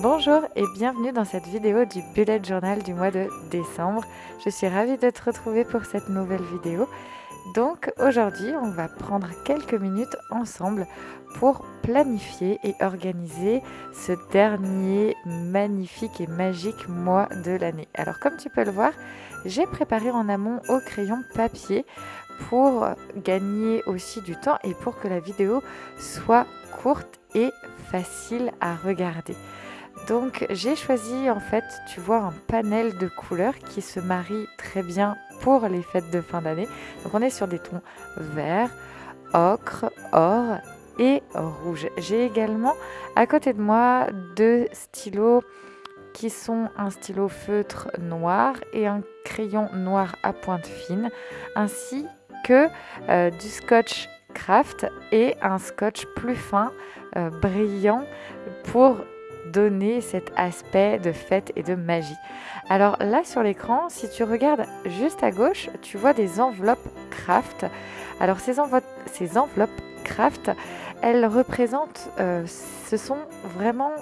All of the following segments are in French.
Bonjour et bienvenue dans cette vidéo du bullet journal du mois de décembre. Je suis ravie de te retrouver pour cette nouvelle vidéo. Donc aujourd'hui, on va prendre quelques minutes ensemble pour planifier et organiser ce dernier magnifique et magique mois de l'année. Alors comme tu peux le voir, j'ai préparé en amont au crayon papier pour gagner aussi du temps et pour que la vidéo soit courte et facile à regarder. Donc j'ai choisi en fait, tu vois, un panel de couleurs qui se marie très bien pour les fêtes de fin d'année. Donc on est sur des tons vert, ocre, or et rouge. J'ai également à côté de moi deux stylos qui sont un stylo feutre noir et un crayon noir à pointe fine, ainsi que euh, du scotch craft et un scotch plus fin, euh, brillant pour donner cet aspect de fête et de magie. Alors là sur l'écran, si tu regardes juste à gauche, tu vois des enveloppes craft. Alors ces, enveloppes craft, elles représentent, euh, ce sont vraiment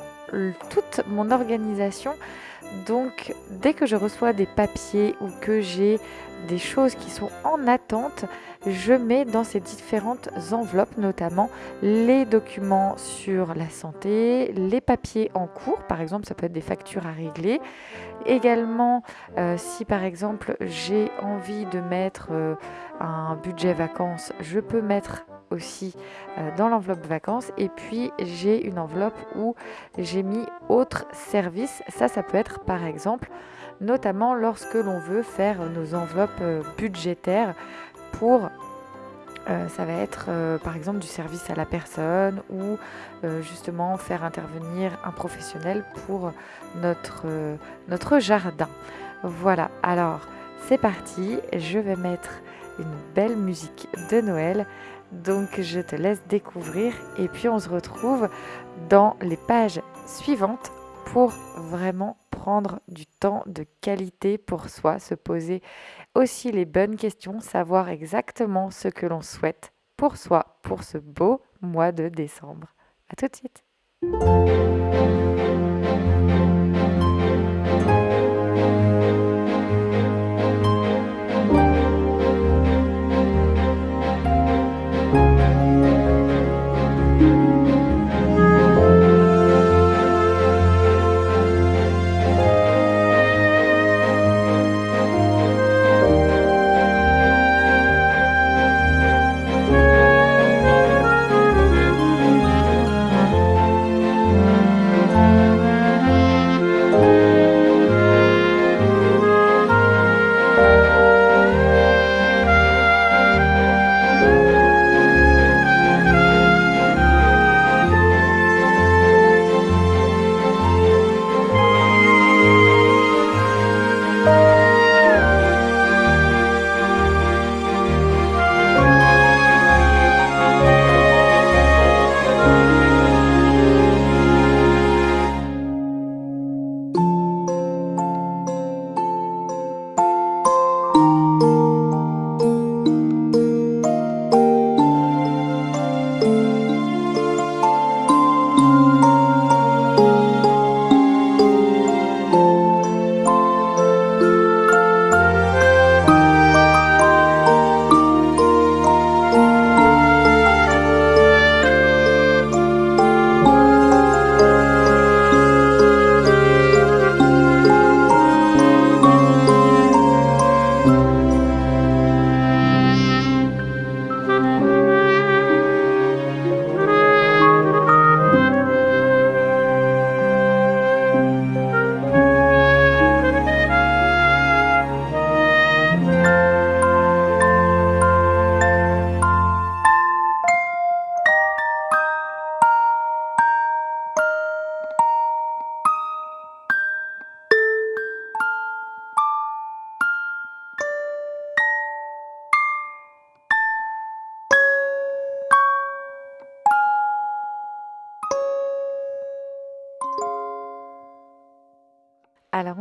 toute mon organisation. Donc dès que je reçois des papiers ou que j'ai des choses qui sont en attente, je mets dans ces différentes enveloppes notamment les documents sur la santé, les papiers en cours, par exemple ça peut être des factures à régler. Également, euh, si par exemple j'ai envie de mettre euh, un budget vacances, je peux mettre aussi euh, dans l'enveloppe vacances et puis j'ai une enveloppe où j'ai mis autres services ça ça peut être par exemple notamment lorsque l'on veut faire nos enveloppes budgétaires pour euh, ça va être euh, par exemple du service à la personne ou euh, justement faire intervenir un professionnel pour notre, notre jardin. Voilà, alors c'est parti, je vais mettre une belle musique de Noël. Donc je te laisse découvrir et puis on se retrouve dans les pages suivantes pour vraiment prendre du temps de qualité pour soi, se poser aussi les bonnes questions, savoir exactement ce que l'on souhaite pour soi pour ce beau mois de décembre. À tout de suite.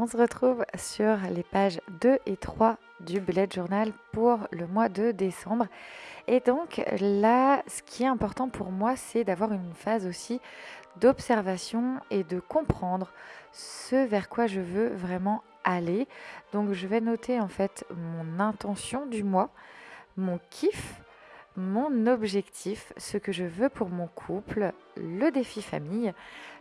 On se retrouve sur les pages 2 et 3 du bullet journal pour le mois de décembre. Et donc là, ce qui est important pour moi, c'est d'avoir une phase aussi d'observation et de comprendre ce vers quoi je veux vraiment aller. Donc je vais noter en fait mon intention du mois, mon kiff, mon objectif, ce que je veux pour mon couple, le défi famille,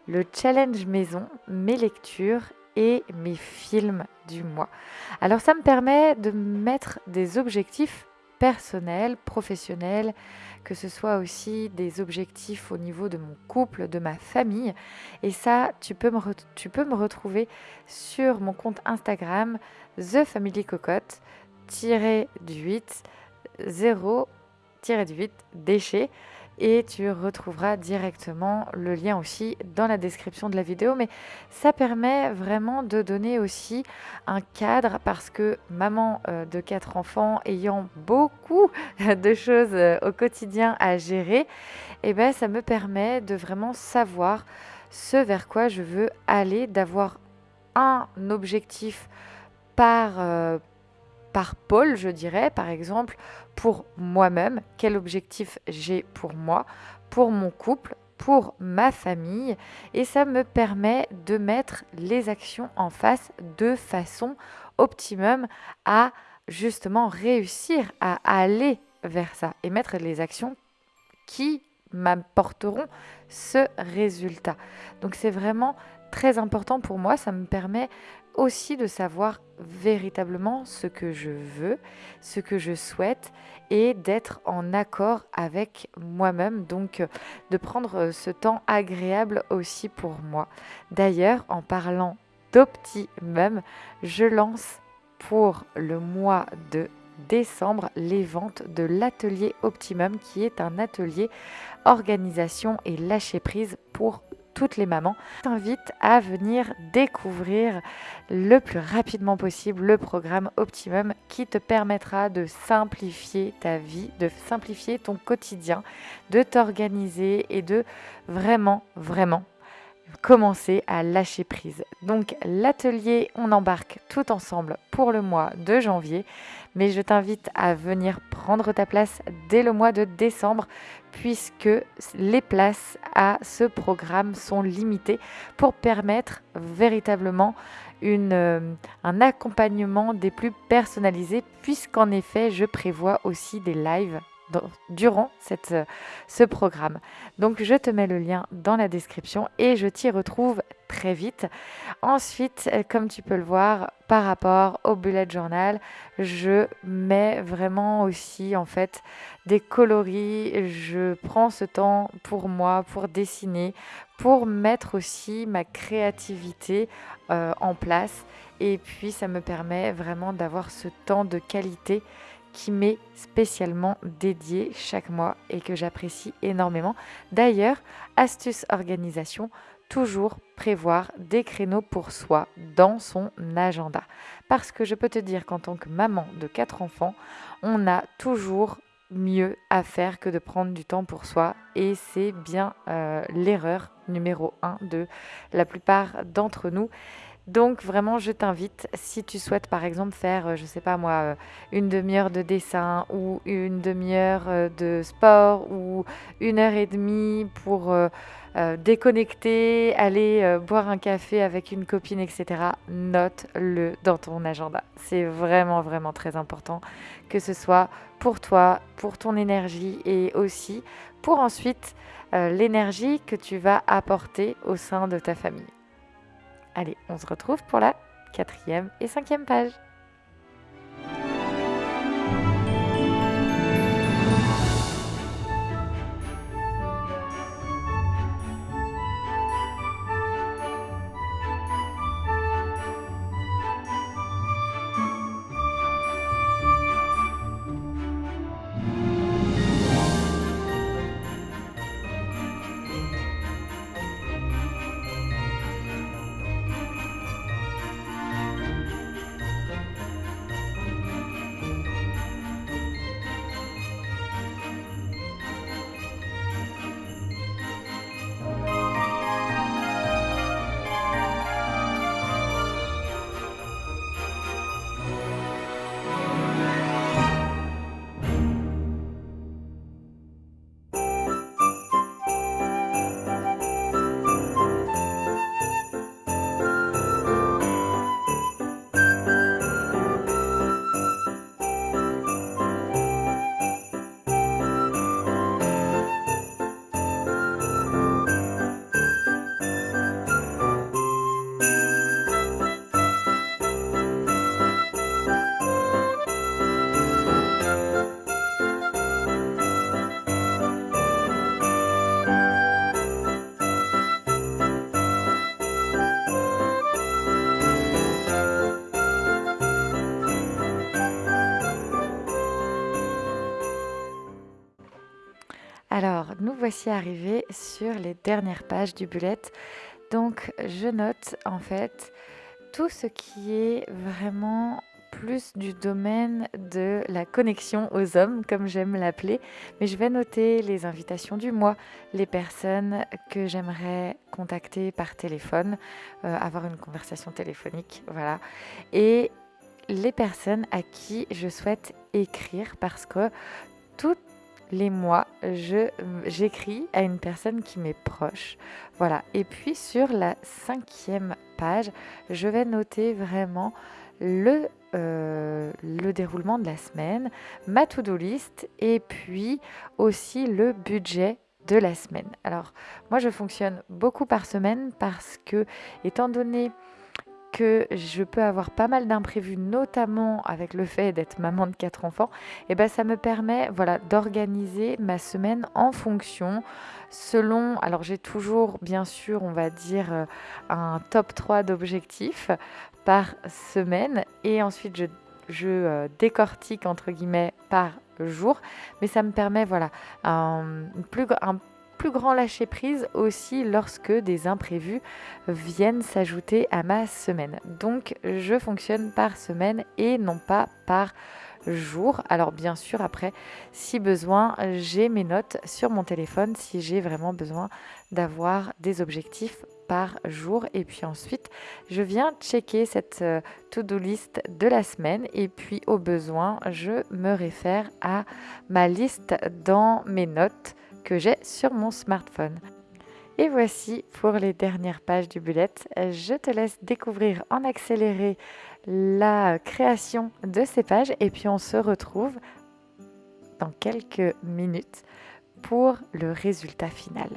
le challenge maison, mes lectures et mes films du mois. Alors ça me permet de mettre des objectifs personnels, professionnels, que ce soit aussi des objectifs au niveau de mon couple, de ma famille. Et ça, tu peux me, tu peux me retrouver sur mon compte Instagram, The Family Cocotte, du 8, 0, du 8, déchets et tu retrouveras directement le lien aussi dans la description de la vidéo. Mais ça permet vraiment de donner aussi un cadre parce que maman euh, de quatre enfants ayant beaucoup de choses euh, au quotidien à gérer, et eh ben, ça me permet de vraiment savoir ce vers quoi je veux aller, d'avoir un objectif par, euh, par pôle, je dirais, par exemple, pour moi-même, quel objectif j'ai pour moi, pour mon couple, pour ma famille, et ça me permet de mettre les actions en face de façon optimum à justement réussir à aller vers ça et mettre les actions qui m'apporteront ce résultat. Donc c'est vraiment très important pour moi, ça me permet aussi de savoir véritablement ce que je veux, ce que je souhaite et d'être en accord avec moi-même, donc euh, de prendre euh, ce temps agréable aussi pour moi. D'ailleurs, en parlant d'optimum, je lance pour le mois de décembre les ventes de l'atelier Optimum qui est un atelier organisation et lâcher prise pour toutes les mamans, t'invite à venir découvrir le plus rapidement possible le programme Optimum qui te permettra de simplifier ta vie, de simplifier ton quotidien, de t'organiser et de vraiment, vraiment commencer à lâcher prise. Donc l'atelier, on embarque tout ensemble pour le mois de janvier, mais je t'invite à venir prendre ta place dès le mois de décembre puisque les places à ce programme sont limitées pour permettre véritablement euh, un accompagnement des plus personnalisés puisqu'en effet je prévois aussi des lives durant euh, ce programme. Donc je te mets le lien dans la description et je t'y retrouve très vite. Ensuite, euh, comme tu peux le voir, par rapport au bullet journal, je mets vraiment aussi en fait des coloris. Je prends ce temps pour moi, pour dessiner, pour mettre aussi ma créativité euh, en place. Et puis ça me permet vraiment d'avoir ce temps de qualité qui m'est spécialement dédié chaque mois et que j'apprécie énormément. D'ailleurs, astuce organisation, toujours prévoir des créneaux pour soi dans son agenda. Parce que je peux te dire qu'en tant que maman de quatre enfants, on a toujours mieux à faire que de prendre du temps pour soi et c'est bien euh, l'erreur numéro un de la plupart d'entre nous donc vraiment, je t'invite, si tu souhaites par exemple faire, euh, je ne sais pas moi, euh, une demi-heure de dessin ou une demi-heure euh, de sport ou une heure et demie pour déconnecter, aller boire un café avec une copine, etc., note-le dans ton agenda. C'est vraiment, vraiment très important que ce soit pour toi, pour ton énergie et aussi pour ensuite l'énergie que tu vas apporter au sein de ta famille. Allez, on se retrouve pour la quatrième et cinquième page. Voici arrivés sur les dernières pages du bullet. Donc je note en fait tout ce qui est vraiment plus du domaine de la connexion aux hommes, comme j'aime l'appeler. Mais je vais noter les invitations du mois, les personnes que j'aimerais contacter par téléphone, euh, avoir une conversation téléphonique, voilà. Et les personnes à qui je souhaite écrire parce que les mois, j'écris à une personne qui m'est proche. Voilà. Et puis sur la cinquième page, je vais noter vraiment le, euh, le déroulement de la semaine, ma to-do list et puis aussi le budget de la semaine. Alors moi je fonctionne beaucoup par semaine parce que étant donné je peux avoir pas mal d'imprévus, notamment avec le fait d'être maman de quatre enfants, et eh ben ça me permet voilà, d'organiser ma semaine en fonction, selon, alors j'ai toujours bien sûr, on va dire, euh, un top 3 d'objectifs par semaine, et ensuite je, je euh, décortique entre guillemets par jour, mais ça me permet voilà, un, plus, un plus grand lâcher prise aussi lorsque des imprévus viennent s'ajouter à ma semaine. Donc je fonctionne par semaine et non pas par jour. Alors bien sûr après si besoin j'ai mes notes sur mon téléphone si j'ai vraiment besoin d'avoir des objectifs par jour et puis ensuite je viens checker cette euh, to-do list de la semaine et puis au besoin je me réfère à ma liste dans mes notes que j'ai sur mon smartphone. Et voici pour les dernières pages du bullet. Je te laisse découvrir en accéléré la création de ces pages et puis on se retrouve dans quelques minutes pour le résultat final.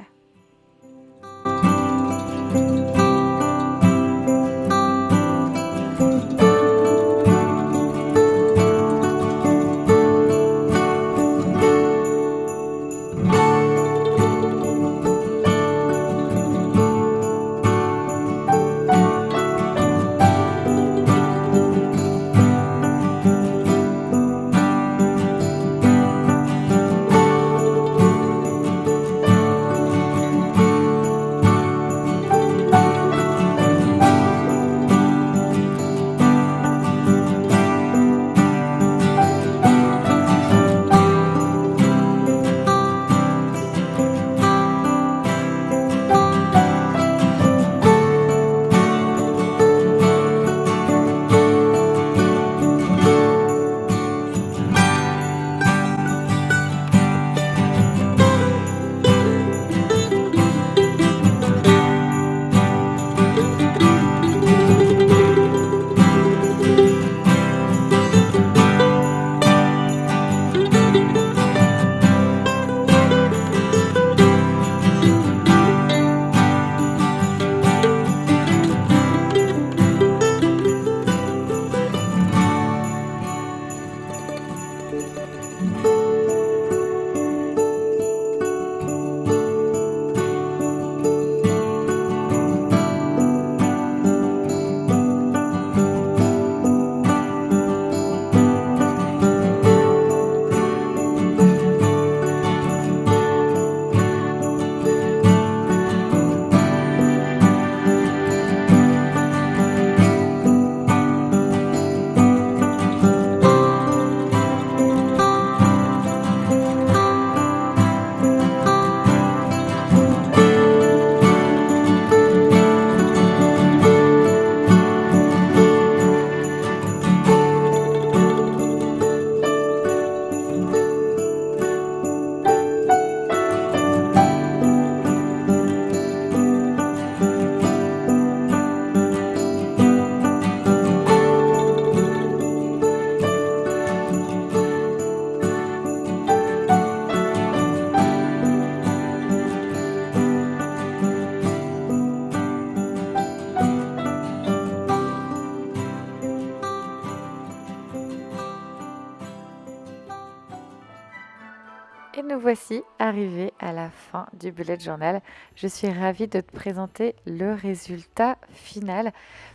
Voici arrivés à la fin du bullet journal. Je suis ravie de te présenter le résultat final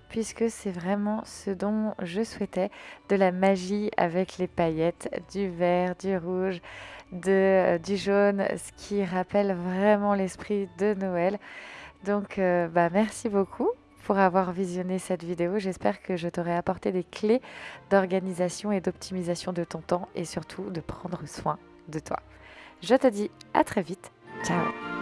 puisque c'est vraiment ce dont je souhaitais, de la magie avec les paillettes, du vert, du rouge, de, du jaune, ce qui rappelle vraiment l'esprit de Noël. Donc euh, bah, merci beaucoup pour avoir visionné cette vidéo. J'espère que je t'aurai apporté des clés d'organisation et d'optimisation de ton temps et surtout de prendre soin de toi. Je te dis à très vite. Ciao